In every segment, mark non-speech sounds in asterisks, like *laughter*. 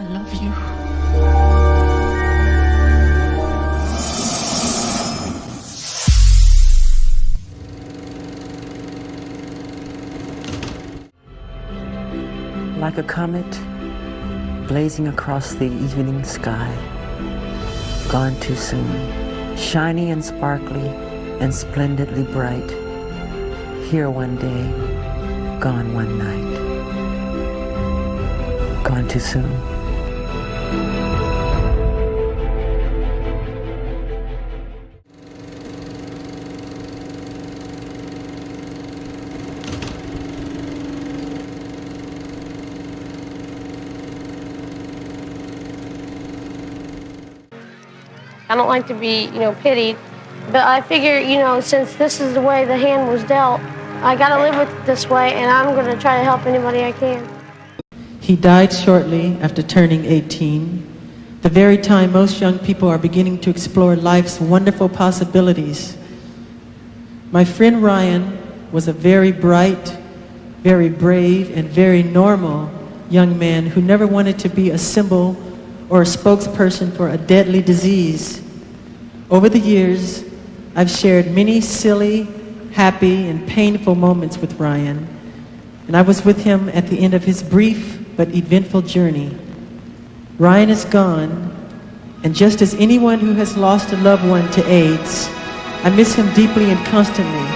I love you. Like a comet blazing across the evening sky, gone too soon, shiny and sparkly and splendidly bright, here one day, gone one night, gone too soon. I don't like to be, you know, pitied, but I figure, you know, since this is the way the hand was dealt, I got to live with it this way, and I'm going to try to help anybody I can. He died shortly after turning 18, the very time most young people are beginning to explore life's wonderful possibilities. My friend Ryan was a very bright, very brave, and very normal young man who never wanted to be a symbol or a spokesperson for a deadly disease. Over the years, I've shared many silly, happy, and painful moments with Ryan, and I was with him at the end of his brief but eventful journey. Ryan is gone, and just as anyone who has lost a loved one to AIDS, I miss him deeply and constantly.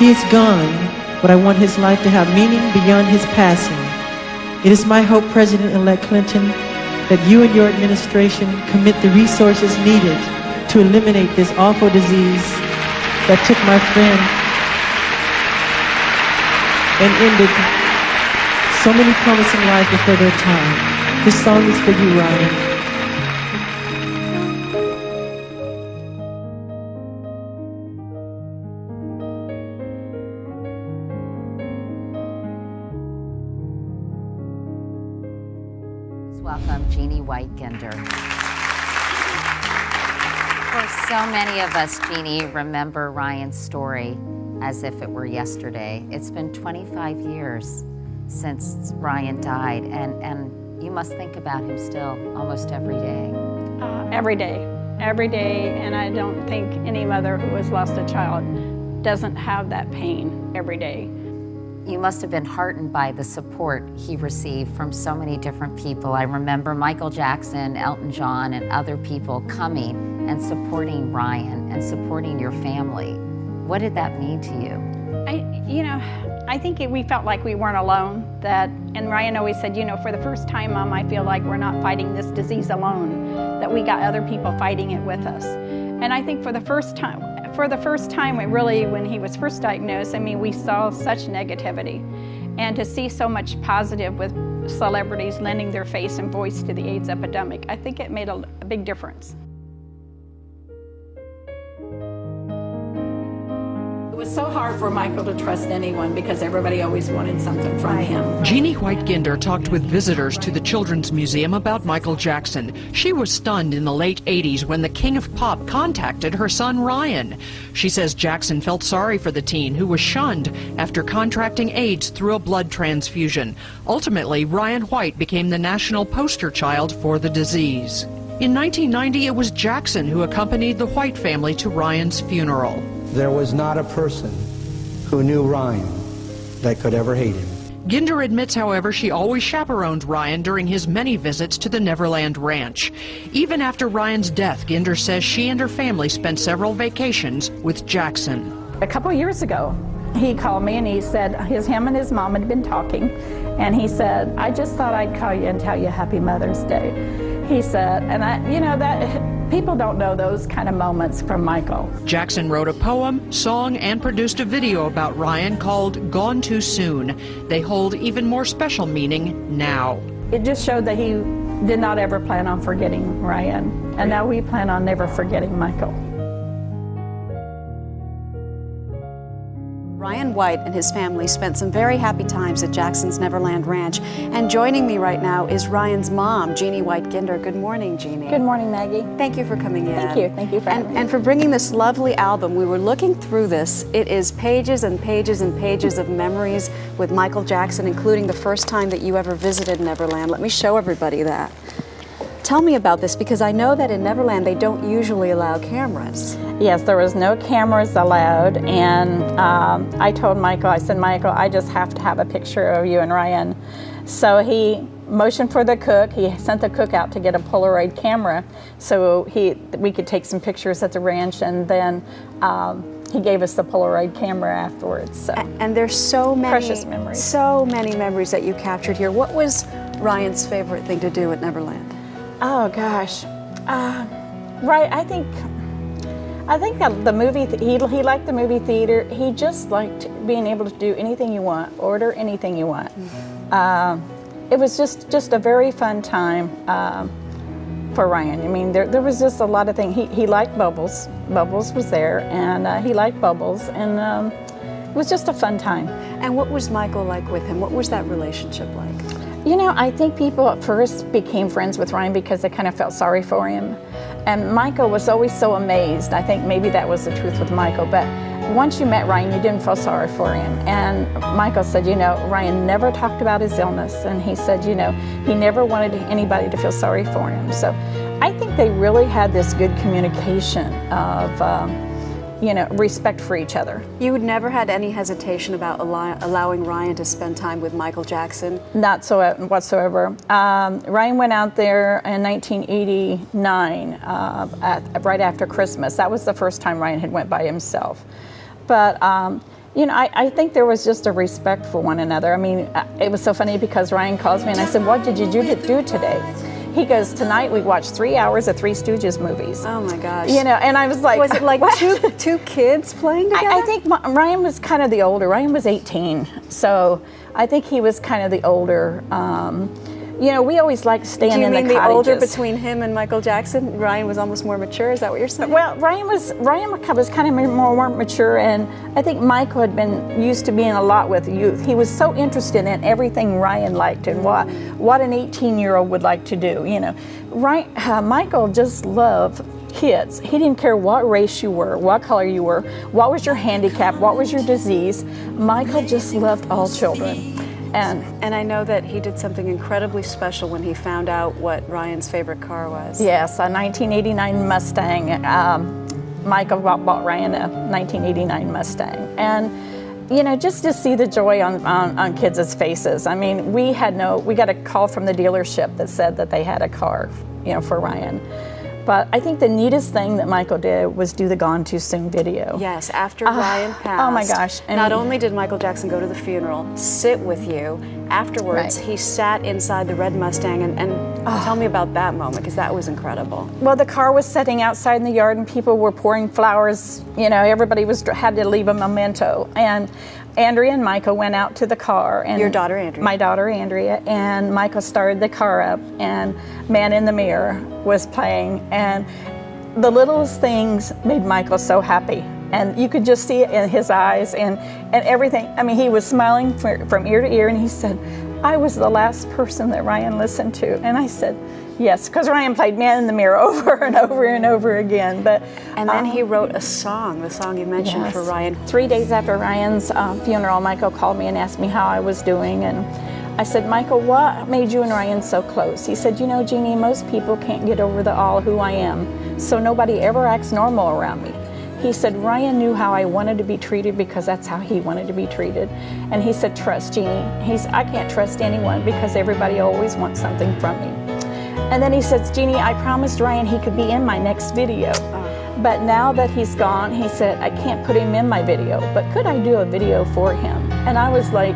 He is gone, but I want his life to have meaning beyond his passing. It is my hope, President-elect Clinton, that you and your administration commit the resources needed to eliminate this awful disease that took my friend and ended so many promising lives before their time. This song is for you, Ryan. Welcome, Jeannie White Ginder. For so many of us, Jeannie, remember Ryan's story as if it were yesterday. It's been 25 years since Ryan died, and, and you must think about him still almost every day. Uh, every day, every day, and I don't think any mother who has lost a child doesn't have that pain every day. You must have been heartened by the support he received from so many different people. I remember Michael Jackson, Elton John, and other people coming and supporting Ryan and supporting your family. What did that mean to you? I, you know, I think it, we felt like we weren't alone. That, and Ryan always said, you know, for the first time, Mom, I feel like we're not fighting this disease alone. That we got other people fighting it with us. And I think for the first time, for the first time, we really, when he was first diagnosed, I mean, we saw such negativity. And to see so much positive with celebrities lending their face and voice to the AIDS epidemic, I think it made a, a big difference. Was so hard for Michael to trust anyone because everybody always wanted something from him. Jeannie White Ginder talked with visitors to the Children's Museum about Michael Jackson. She was stunned in the late 80s when the king of pop contacted her son Ryan. She says Jackson felt sorry for the teen who was shunned after contracting AIDS through a blood transfusion. Ultimately, Ryan White became the national poster child for the disease. In 1990, it was Jackson who accompanied the White family to Ryan's funeral. There was not a person who knew Ryan that could ever hate him. Ginder admits, however, she always chaperoned Ryan during his many visits to the Neverland Ranch. Even after Ryan's death, Ginder says she and her family spent several vacations with Jackson. A couple years ago, he called me and he said his him and his mom had been talking, and he said, "I just thought I'd call you and tell you Happy Mother's Day." He said, and I, you know that people don't know those kind of moments from Michael. Jackson wrote a poem, song, and produced a video about Ryan called Gone Too Soon. They hold even more special meaning now. It just showed that he did not ever plan on forgetting Ryan, and now we plan on never forgetting Michael. White and his family spent some very happy times at Jackson's Neverland Ranch. And joining me right now is Ryan's mom, Jeannie White Ginder. Good morning, Jeannie. Good morning, Maggie. Thank you for coming in. Thank you. Thank you for and, having me. and for bringing this lovely album. We were looking through this. It is pages and pages and pages of memories with Michael Jackson, including the first time that you ever visited Neverland. Let me show everybody that. Tell me about this because I know that in Neverland they don't usually allow cameras. Yes, there was no cameras allowed, and um, I told Michael, I said, Michael, I just have to have a picture of you and Ryan. So he motioned for the cook. He sent the cook out to get a Polaroid camera so he we could take some pictures at the ranch, and then um, he gave us the Polaroid camera afterwards. So. And there's so many precious memories. So many memories that you captured here. What was Ryan's favorite thing to do at Neverland? Oh gosh, uh, right. I think I think that the movie he he liked the movie theater. He just liked being able to do anything you want, order anything you want. Mm-hmm. Uh, it was just just a very fun time uh, for Ryan. I mean, there there was just a lot of things. He he liked Bubbles. Bubbles was there, and uh, he liked Bubbles, and um, it was just a fun time. And what was Michael like with him? What was that relationship like? You know, I think people at first became friends with Ryan because they kind of felt sorry for him. And Michael was always so amazed. I think maybe that was the truth with Michael. But once you met Ryan, you didn't feel sorry for him. And Michael said, you know, Ryan never talked about his illness. And he said, you know, he never wanted anybody to feel sorry for him. So I think they really had this good communication of, um, you know, respect for each other. You never had any hesitation about allow allowing Ryan to spend time with Michael Jackson? Not so uh, whatsoever. Um, Ryan went out there in 1989, uh, at, right after Christmas. That was the first time Ryan had went by himself. But um, you know, I, I, think there was just a respect for one another. I mean, uh, it was so funny because Ryan calls me and I said, what did you do today? He goes, tonight we watched three hours of Three Stooges movies. Oh my gosh. You know, and I was like, was it like two two kids playing together? I, I think Ryan was kind of the older. Ryan was 18, so I think he was kind of the older. Um, you know, we always like staying in the cottages. the older between him and Michael Jackson? Ryan was almost more mature. Is that what you're saying? Well, Ryan was Ryan was kind of more, more mature, and I think Michael had been used to being a lot with youth. He was so interested in everything Ryan liked and what what an 18 year old would like to do. You know, Ryan, uh, Michael just loved kids. He didn't care what race you were, what color you were, what was your handicap, what was your disease. Michael just loved all children. And, and I know that he did something incredibly special when he found out what Ryan's favorite car was. Yes, a 1989 Mustang. Um, Michael bought, Ryan a 1989 Mustang. And you know, just to see the joy on, on, on kids' faces. I mean, we had no, we got a call from the dealership that said that they had a car, you know, for Ryan. But I think the neatest thing that Michael did was do the Gone Too Soon video. Yes, after uh, Ryan passed. Oh my gosh. And not only did Michael Jackson go to the funeral, sit with you, afterwards right. he sat inside the red Mustang and, and oh. tell me about that moment because that was incredible. Well, the car was sitting outside in the yard and people were pouring flowers. You know, everybody was had to leave a memento. And Andrea and Michael went out to the car. and Your daughter Andrea. My daughter Andrea. And Michael started the car up and Man in the Mirror was playing. And the littlest things made Michael so happy. And you could just see it in his eyes and, and everything. I mean, he was smiling from ear to ear and he said, I was the last person that Ryan listened to. And I said, Yes, because Ryan played Man in the Mirror *laughs* over and over and over again. But and then um, he wrote a song, the song you mentioned yes. for Ryan. Three days after Ryan's uh, funeral, Michael called me and asked me how I was doing, and I said, Michael, what made you and Ryan so close? He said, you know, Jeannie, most people can't get over the all who I am, so nobody ever acts normal around me. He said, Ryan knew how I wanted to be treated because that's how he wanted to be treated. And he said, trust Jeannie. He's, I can't trust anyone because everybody always wants something from me. And then he says, Jeannie, I promised Ryan he could be in my next video. But now that he's gone, he said, I can't put him in my video, but could I do a video for him? And I was like,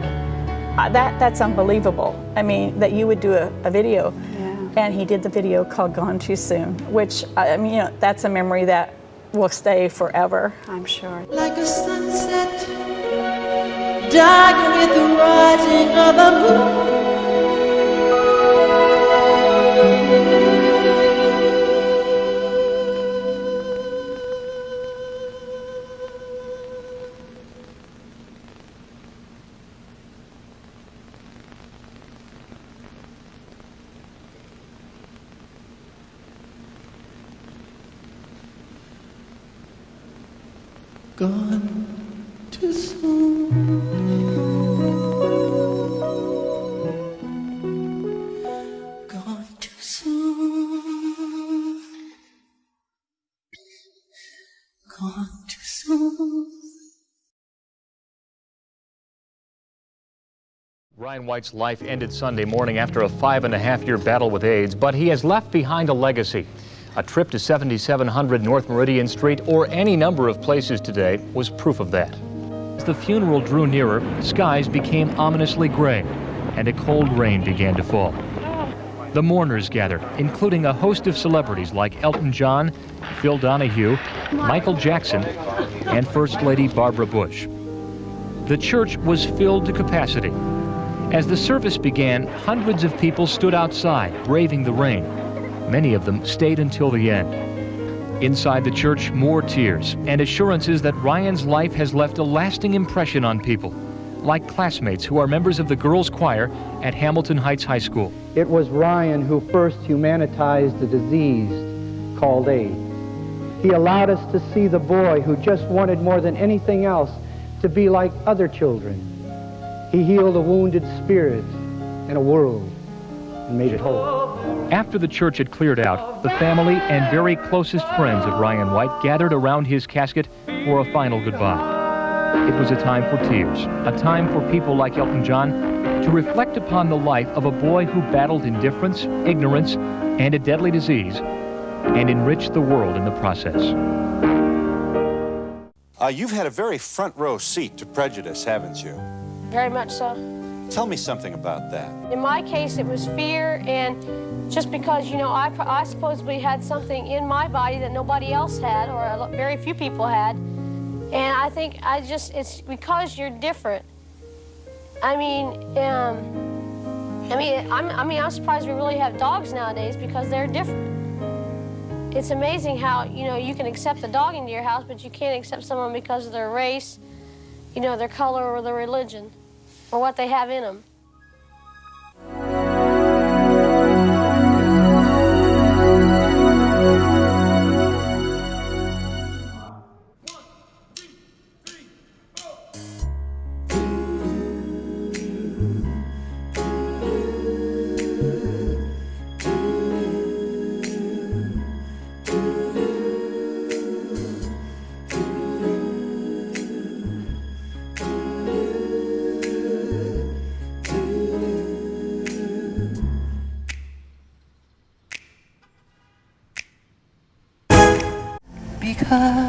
uh, that that's unbelievable. I mean, that you would do a, a video. Yeah. And he did the video called Gone Too Soon, which, I mean, you know, that's a memory that will stay forever. I'm sure. Like a sunset, dark with the rising of the moon. gone too soon. Gone too soon. Gone too soon. Ryan White's life ended Sunday morning after a five and a half year battle with AIDS, but he has left behind a legacy. A trip to 7700 North Meridian Street or any number of places today was proof of that. As the funeral drew nearer, skies became ominously gray and a cold rain began to fall. The mourners gathered, including a host of celebrities like Elton John, Phil Donahue, Michael Jackson, and First Lady Barbara Bush. The church was filled to capacity. As the service began, hundreds of people stood outside, braving the rain. Many of them stayed until the end. Inside the church, more tears and assurances that Ryan's life has left a lasting impression on people, like classmates who are members of the girls' choir at Hamilton Heights High School. It was Ryan who first humanitized the disease called AIDS. He allowed us to see the boy who just wanted more than anything else to be like other children. He healed a wounded spirit in a world and made it whole. After the church had cleared out, the family and very closest friends of Ryan White gathered around his casket for a final goodbye. It was a time for tears, a time for people like Elton John to reflect upon the life of a boy who battled indifference, ignorance, and a deadly disease, and enriched the world in the process. Uh, you've had a very front row seat to prejudice, haven't you? Very much so. Tell me something about that. In my case, it was fear, and just because, you know, I, I supposedly had something in my body that nobody else had, or very few people had. And I think I just, it's because you're different. I mean, um, I mean, I'm, I mean, I'm surprised we really have dogs nowadays because they're different. It's amazing how, you know, you can accept a dog into your house, but you can't accept someone because of their race, you know, their color or their religion, or what they have in them. Because